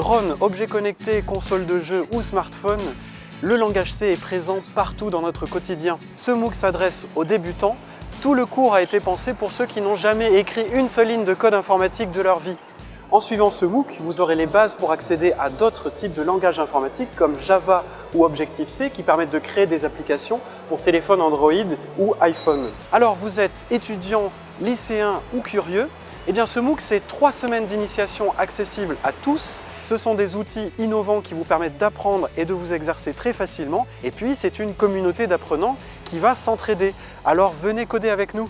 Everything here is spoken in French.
Drone, objets connectés, console de jeu ou smartphone, le langage C est présent partout dans notre quotidien. Ce MOOC s'adresse aux débutants. Tout le cours a été pensé pour ceux qui n'ont jamais écrit une seule ligne de code informatique de leur vie. En suivant ce MOOC, vous aurez les bases pour accéder à d'autres types de langages informatiques comme Java ou Objective-C qui permettent de créer des applications pour téléphone Android ou iPhone. Alors vous êtes étudiant, lycéen ou curieux, eh bien ce MOOC c'est trois semaines d'initiation accessibles à tous. Ce sont des outils innovants qui vous permettent d'apprendre et de vous exercer très facilement. Et puis c'est une communauté d'apprenants qui va s'entraider. Alors venez coder avec nous